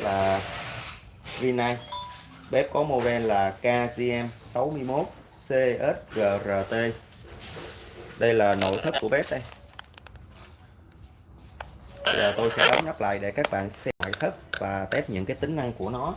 là Rinnai bếp có model là KGM 61 CSGRT đây là nội thất của bếp đây. Giờ tôi sẽ đóng nắp lại để các bạn xem ngoại thất và test những cái tính năng của nó.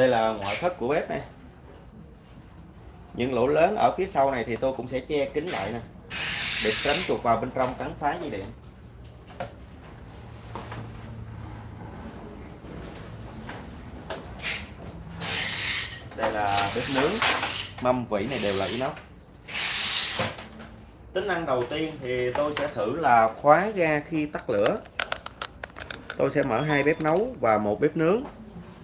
Đây là ngoại thất của bếp này những lỗ lớn ở phía sau này thì tôi cũng sẽ che kín lại nè, để tránh chuột vào bên trong cắn phá dây điện. Đây là bếp nướng, mâm vỉ này đều là inox. Tính năng đầu tiên thì tôi sẽ thử là khóa ga khi tắt lửa. Tôi sẽ mở hai bếp nấu và một bếp nướng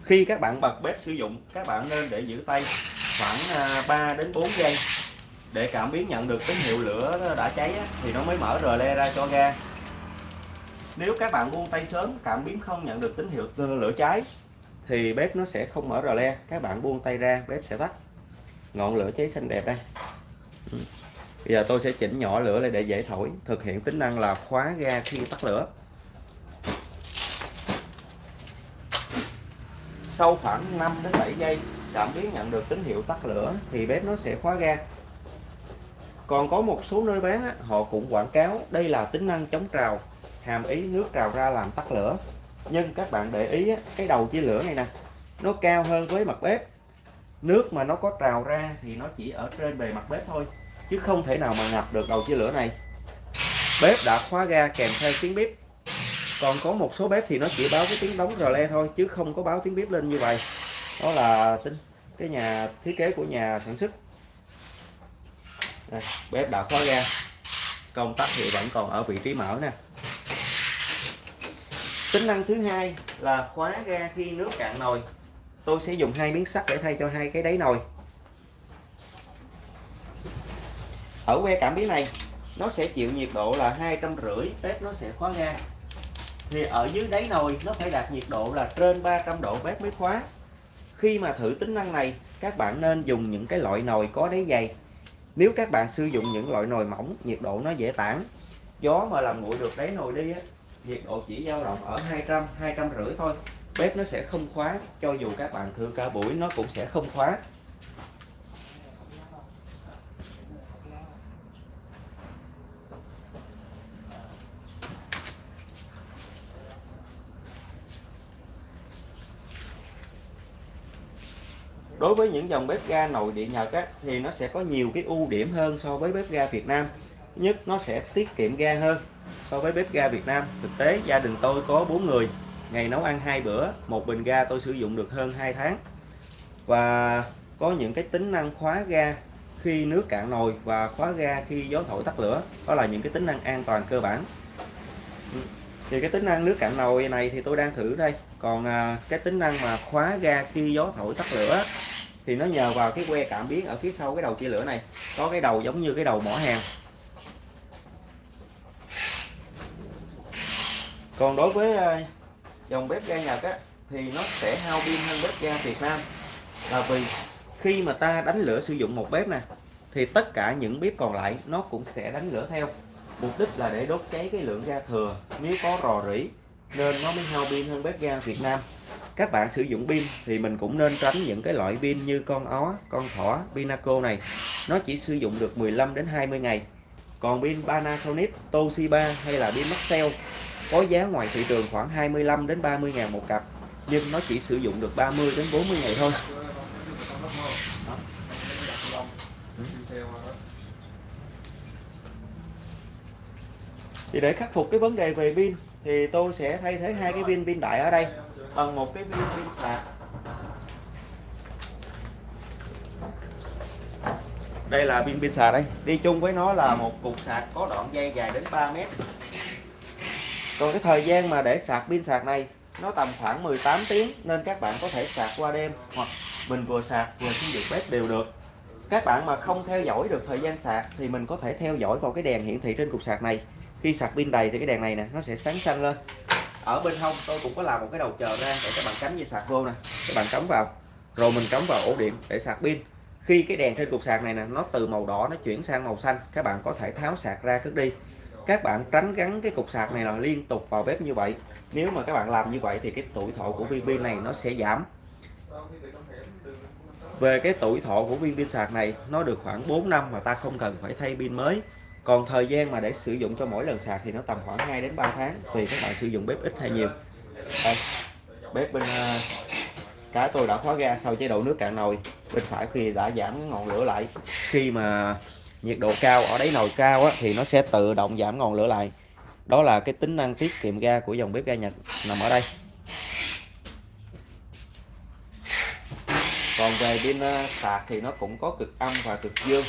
khi các bạn bật bếp sử dụng, các bạn nên để giữ tay khoảng à, 3 đến 4 giây. Để cảm biến nhận được tín hiệu lửa đã cháy thì nó mới mở rờ le ra cho ga. Nếu các bạn buông tay sớm, cảm biến không nhận được tín hiệu lửa cháy, thì bếp nó sẽ không mở rờ le. Các bạn buông tay ra, bếp sẽ tắt. Ngọn lửa cháy xanh đẹp đây. Ừ. Bây giờ tôi sẽ chỉnh nhỏ lửa lại để dễ thổi, thực hiện tính năng là khóa ga khi tắt lửa. Sau khoảng 5 đến 7 giây, cảm biến nhận được tín hiệu tắt lửa thì bếp nó sẽ khóa ga. Còn có một số nơi bán họ cũng quảng cáo đây là tính năng chống trào, hàm ý nước trào ra làm tắt lửa. Nhưng các bạn để ý cái đầu chia lửa này nè, nó cao hơn với mặt bếp. Nước mà nó có trào ra thì nó chỉ ở trên bề mặt bếp thôi, chứ không thể nào mà ngập được đầu chia lửa này. Bếp đã khóa ga kèm theo tiếng bếp còn có một số bếp thì nó chỉ báo cái tiếng đóng rờ le thôi chứ không có báo tiếng bếp lên như vậy. Đó là tính cái nhà thiết kế của nhà sản xuất. Đây, bếp đã khóa ga. Công tắc thì vẫn còn ở vị trí mở nè. Tính năng thứ hai là khóa ga khi nước cạn nồi. Tôi sẽ dùng hai miếng sắt để thay cho hai cái đáy nồi. Ở que cảm biến này nó sẽ chịu nhiệt độ là hai trăm rưỡi bếp nó sẽ khóa ga thì ở dưới đáy nồi, nó phải đạt nhiệt độ là trên 300 độ bếp mới khóa. Khi mà thử tính năng này, các bạn nên dùng những cái loại nồi có đáy dày. Nếu các bạn sử dụng những loại nồi mỏng, nhiệt độ nó dễ tản. Gió mà làm nguội được đáy nồi đi á, nhiệt độ chỉ dao động ở 200 200 rưỡi thôi. Bếp nó sẽ không khóa, cho dù các bạn thử cả buổi, nó cũng sẽ không khóa. Đối với những dòng bếp ga nội địa Nhật á, thì nó sẽ có nhiều cái ưu điểm hơn so với bếp ga Việt Nam. Nhất nó sẽ tiết kiệm ga hơn so với bếp ga Việt Nam. Thực tế gia đình tôi có 4 người. Ngày nấu ăn hai bữa một bình ga tôi sử dụng được hơn 2 tháng. Và có những cái tính năng khóa ga khi nước cạn nồi và khóa ga khi gió thổi tắt lửa. Đó là những cái tính năng an toàn cơ bản thì cái tính năng nước cạn nồi này thì tôi đang thử đây. Còn à, cái tính năng mà khóa ga khi gió thổi tắt lửa thì nó nhờ vào cái que cảm biến ở phía sau cái đầu chia lửa này. Có cái đầu giống như cái đầu mỏ hàng còn đối với à, dòng bếp ga Nhật á, thì nó sẽ hao pin hơn bếp ga Việt Nam. Là vì khi mà ta đánh lửa sử dụng một bếp nè thì tất cả những bếp còn lại nó cũng sẽ đánh lửa theo mục đích là để đốt cháy cái lượng ga thừa nếu có rò rỉ, nên nó mới hao pin hơn bếp ga Việt Nam. Các bạn sử dụng pin thì mình cũng nên tránh những cái loại pin như con ó, con thỏ, pinaco này. Nó chỉ sử dụng được 15 đến 20 ngày. Còn pin Panasonic, Toshiba hay là pin Maxell có giá ngoài thị trường khoảng 25 đến 30 ngàn một cặp, nhưng nó chỉ sử dụng được 30 đến 40 ngày thôi. Thì để khắc phục cái vấn đề về pin, thì tôi sẽ thay thế hai cái pin pin đại ở đây bằng một cái pin pin sạc. Đây là pin pin sạc đây. Đi chung với nó là một cục sạc có đoạn dây dài đến 3 mét. Còn cái thời gian mà để sạc pin sạc này, nó tầm khoảng 18 tiếng, nên các bạn có thể sạc qua đêm, hoặc mình vừa sạc vừa sử dụng bếp đều được. Các bạn mà không theo dõi được thời gian sạc, thì mình có thể theo dõi vào cái đèn hiển thị trên cục sạc này khi sạc pin đầy thì cái đèn này nè, nó sẽ sáng xanh lên. Ở bên hông tôi cũng có làm một cái đầu chờ ra để các bạn cắm dây sạc vô nè. Các bạn cắm vào, rồi mình cắm vào ổ điện để sạc pin. Khi cái đèn trên cục sạc này nè, nó từ màu đỏ nó chuyển sang màu xanh, các bạn có thể tháo sạc ra cất đi. Các bạn tránh gắn cái cục sạc này là liên tục vào bếp như vậy. Nếu mà các bạn làm như vậy thì cái tuổi thọ của viên pin này nó sẽ giảm. Về cái tuổi thọ của viên pin sạc này, nó được khoảng 4 năm mà ta không cần phải thay pin mới còn thời gian mà để sử dụng cho mỗi lần sạc thì nó tầm khoảng 2 đến 3 tháng tùy các bạn sử dụng bếp ít hay nhiều. Đây bếp bên ờ, cái cá tôi đã khóa ga sau chế độ nước cạn nồi bên phải khi đã giảm cái ngọn lửa lại. Khi mà nhiệt độ cao ở đáy nồi cao á, thì nó sẽ tự động giảm ngọn lửa lại. Đó là cái tính năng tiết kiệm ga của dòng bếp ga Nhật nằm ở đây. Còn về pin ờ, sạc thì nó cũng có cực âm và cực dương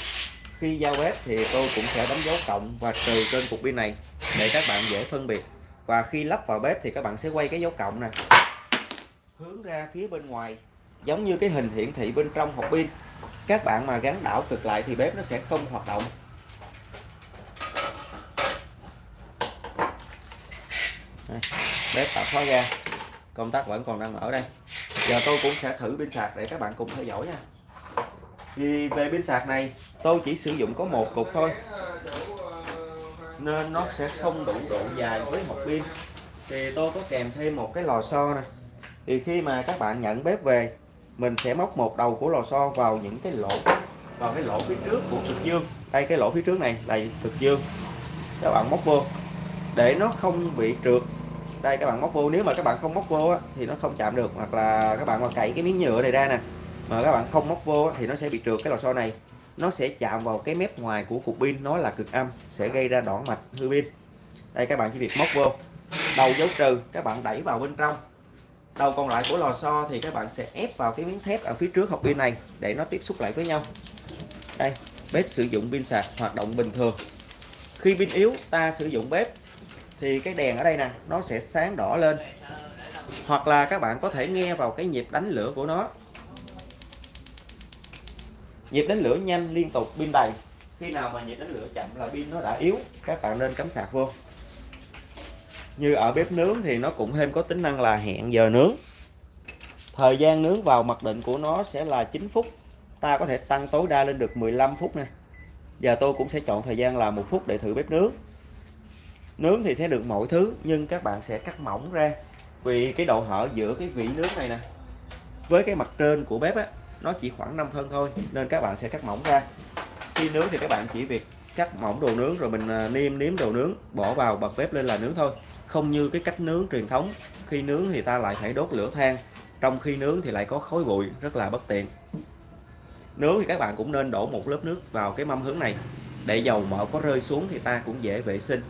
khi giao bếp thì tôi cũng sẽ đánh dấu cộng và trừ trên cục pin này để các bạn dễ phân biệt. Và khi lắp vào bếp thì các bạn sẽ quay cái dấu cộng này hướng ra phía bên ngoài giống như cái hình hiển thị bên trong hộp pin. Các bạn mà gắn đảo cực lại thì bếp nó sẽ không hoạt động. Đây, bếp tạo khóa ra. Công tắc vẫn còn đang ở đây. Giờ tôi cũng sẽ thử pin sạc để các bạn cùng theo dõi nha thì về pin sạc này tôi chỉ sử dụng có một cục thôi. Nên nó sẽ không đủ độ dài với một pin. Thì tôi có kèm thêm một cái lò xo nè. Thì khi mà các bạn nhận bếp về mình sẽ móc một đầu của lò xo vào những cái lỗ vào cái lỗ phía trước của cực dương. Đây cái lỗ phía trước này là cực dương. Các bạn móc vô. Để nó không bị trượt. Đây các bạn móc vô. Nếu mà các bạn không móc vô á, thì nó không chạm được. Hoặc là các bạn mà cậy cái miếng nhựa này ra nè mà các bạn không móc vô thì nó sẽ bị trượt cái lò xo này. Nó sẽ chạm vào cái mép ngoài của cục pin, nó là cực âm, sẽ gây ra đoạn mạch, hư pin. Đây, các bạn chỉ việc móc vô. Đầu dấu trừ, các bạn đẩy vào bên trong. Đầu còn lại của lò xo thì các bạn sẽ ép vào cái miếng thép ở phía trước hộp pin này để nó tiếp xúc lại với nhau. Đây, bếp sử dụng pin sạc, hoạt động bình thường. Khi pin yếu, ta sử dụng bếp, thì cái đèn ở đây nè, nó sẽ sáng đỏ lên. Hoặc là các bạn có thể nghe vào cái nhịp đánh lửa của nó nhịp đánh lửa nhanh liên tục pin đầy. Khi nào mà nhịp đánh lửa chậm là pin nó đã yếu, các bạn nên cắm sạc vô. Như ở bếp nướng thì nó cũng thêm có tính năng là hẹn giờ nướng. Thời gian nướng vào mặc định của nó sẽ là 9 phút. Ta có thể tăng tối đa lên được 15 phút nè. Giờ tôi cũng sẽ chọn thời gian là một phút để thử bếp nướng. Nướng thì sẽ được mọi thứ, nhưng các bạn sẽ cắt mỏng ra. Vì cái độ hở giữa cái vị nướng này nè với cái mặt trên của bếp á nó chỉ khoảng 5 phân thôi, nên các bạn sẽ cắt mỏng ra. Khi nướng thì các bạn chỉ việc cắt mỏng đồ nướng rồi mình à, niêm nếm đồ nướng, bỏ vào bật bếp lên là nướng thôi. Không như cái cách nướng truyền thống, khi nướng thì ta lại phải đốt lửa than, trong khi nướng thì lại có khói bụi, rất là bất tiện. Nướng thì các bạn cũng nên đổ một lớp nước vào cái mâm hướng này. Để dầu mỡ có rơi xuống thì ta cũng dễ vệ sinh.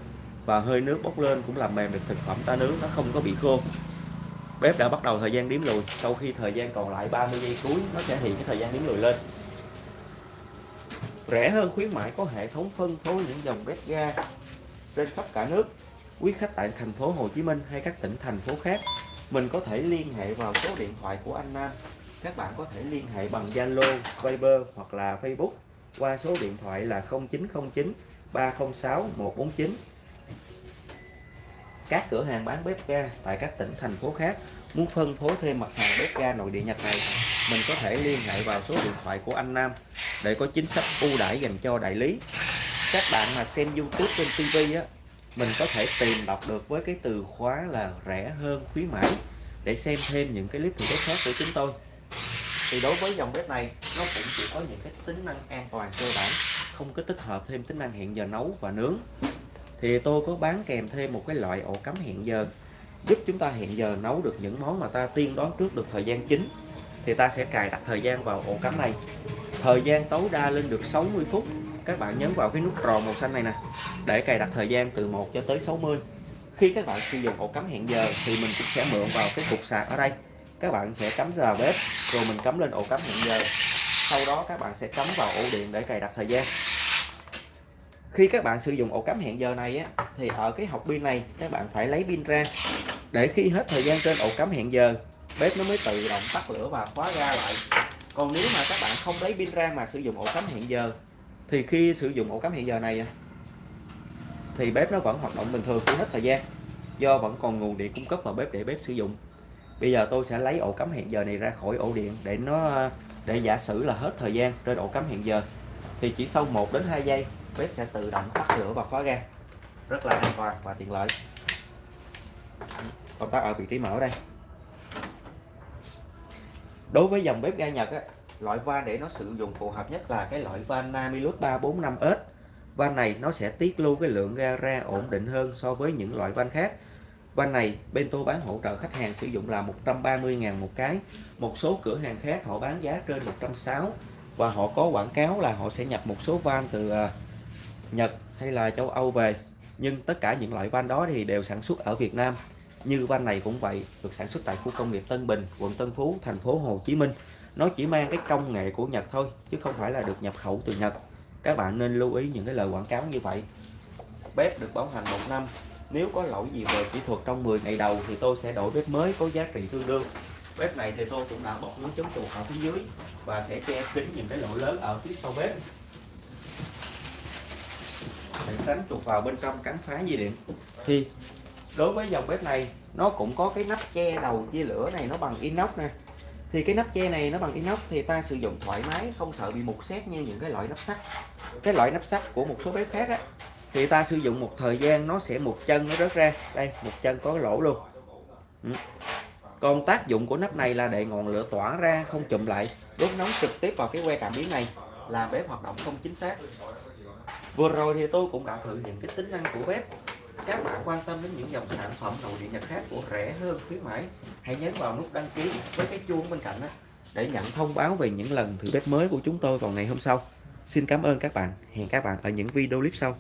Và hơi nước bốc lên cũng làm mềm được thực phẩm ta nướng, nó không có bị khô bếp đã bắt đầu thời gian đếm lùi. Sau khi thời gian còn lại 30 giây cuối nó sẽ hiện cái thời gian đếm lùi lên. Rẻ hơn khuyến mãi có hệ thống phân phối những dòng bếp ga trên khắp cả nước. Quý khách tại thành phố Hồ Chí Minh hay các tỉnh thành phố khác mình có thể liên hệ vào số điện thoại của anh Nam. Các bạn có thể liên hệ bằng Zalo, Viber hoặc là Facebook qua số điện thoại là 0909 306 149 các cửa hàng bán bếp ga tại các tỉnh, thành phố khác muốn phân phối thêm mặt hàng bếp ga nội địa Nhật này, mình có thể liên hệ vào số điện thoại của anh Nam để có chính sách ưu đãi dành cho đại lý. Các bạn mà xem YouTube trên TV á, mình có thể tìm đọc được với cái từ khóa là rẻ hơn khuyến mãi để xem thêm những cái clip thử bếp khác của chúng tôi. Thì đối với dòng bếp này, nó cũng chỉ có những cái tính năng an toàn cơ bản, không có tích hợp thêm tính năng hẹn giờ nấu và nướng thì tôi có bán kèm thêm một cái loại ổ cắm hẹn giờ, giúp chúng ta hẹn giờ nấu được những món mà ta tiên đoán trước được thời gian chính. Thì ta sẽ cài đặt thời gian vào ổ cắm này. Thời gian tối đa lên được 60 phút. Các bạn nhấn vào cái nút tròn màu xanh này nè, để cài đặt thời gian từ 1 cho tới 60 khi các bạn sử dụng ổ cắm hẹn giờ thì mình cũng sẽ mượn vào cái cục sạc ở đây. Các bạn sẽ cắm vào bếp, rồi mình cắm lên ổ cắm hẹn giờ. Sau đó các bạn sẽ cắm vào ổ điện để cài đặt thời gian khi các bạn sử dụng ổ cắm hẹn giờ này á, thì ở cái hộp pin này các bạn phải lấy pin ra. Để khi hết thời gian trên ổ cắm hẹn giờ bếp nó mới tự động tắt lửa và khóa ra lại. Còn nếu mà các bạn không lấy pin ra mà sử dụng ổ cắm hẹn giờ thì khi sử dụng ổ cắm hẹn giờ này thì bếp nó vẫn hoạt động bình thường khi hết thời gian do vẫn còn nguồn điện cung cấp vào bếp để bếp sử dụng. Bây giờ tôi sẽ lấy ổ cắm hẹn giờ này ra khỏi ổ điện để nó để giả sử là hết thời gian trên ổ cắm hẹn giờ thì chỉ sau 1 đến 2 giây bếp sẽ tự động tắt lửa và khóa ga. Rất là an toàn và tiện lợi. Công tắc ở vị trí mở đây. Đối với dòng bếp ga Nhật á, loại van để nó sử dụng phù hợp nhất là cái loại van Namilus 345S van này nó sẽ tiết lưu cái lượng ga ra ổn định hơn so với những loại van khác. Van này bên tôi bán hỗ trợ khách hàng sử dụng là 130.000 một cái. Một số cửa hàng khác họ bán giá trên 160 và họ có quảng cáo là họ sẽ nhập một số van từ à, Nhật hay là châu Âu về. Nhưng tất cả những loại van đó thì đều sản xuất ở Việt Nam. Như van này cũng vậy, được sản xuất tại khu công nghiệp Tân Bình, quận Tân Phú, thành phố Hồ Chí Minh. Nó chỉ mang cái công nghệ của Nhật thôi, chứ không phải là được nhập khẩu từ Nhật. Các bạn nên lưu ý những cái lời quảng cáo như vậy. Bếp được bảo hành một năm. Nếu có lỗi gì về kỹ thuật trong 10 ngày đầu thì tôi sẽ đổi bếp mới có giá trị tương đương bếp này thì tôi cũng đã bọc lưới chống chuột ở phía dưới và sẽ che kín những cái lỗ lớn ở phía sau bếp. Để tránh chuột vào bên trong cắn phá dây điện. Thì đối với dòng bếp này, nó cũng có cái nắp che đầu chia lửa này, nó bằng inox nè. Thì cái nắp che này nó bằng inox thì ta sử dụng thoải mái, không sợ bị mục xét như những cái loại nắp sắt. Cái loại nắp sắt của một số bếp khác á, thì ta sử dụng một thời gian nó sẽ một chân nó rớt ra. Đây, một chân có cái lỗ luôn. Ừ còn tác dụng của nắp này là để ngọn lửa tỏa ra, không chụm lại. Đốt nóng trực tiếp vào cái que cảm biến này, làm bếp hoạt động không chính xác. Vừa rồi thì tôi cũng đã thử những cái tính năng của bếp. Các bạn quan tâm đến những dòng sản phẩm nội địa nhật khác của rẻ hơn, khuyến mãi, hãy nhấn vào nút đăng ký với cái chuông bên cạnh đó để nhận thông báo về những lần thử bếp mới của chúng tôi vào ngày hôm sau. Xin cảm ơn các bạn. Hẹn các bạn ở những video clip sau.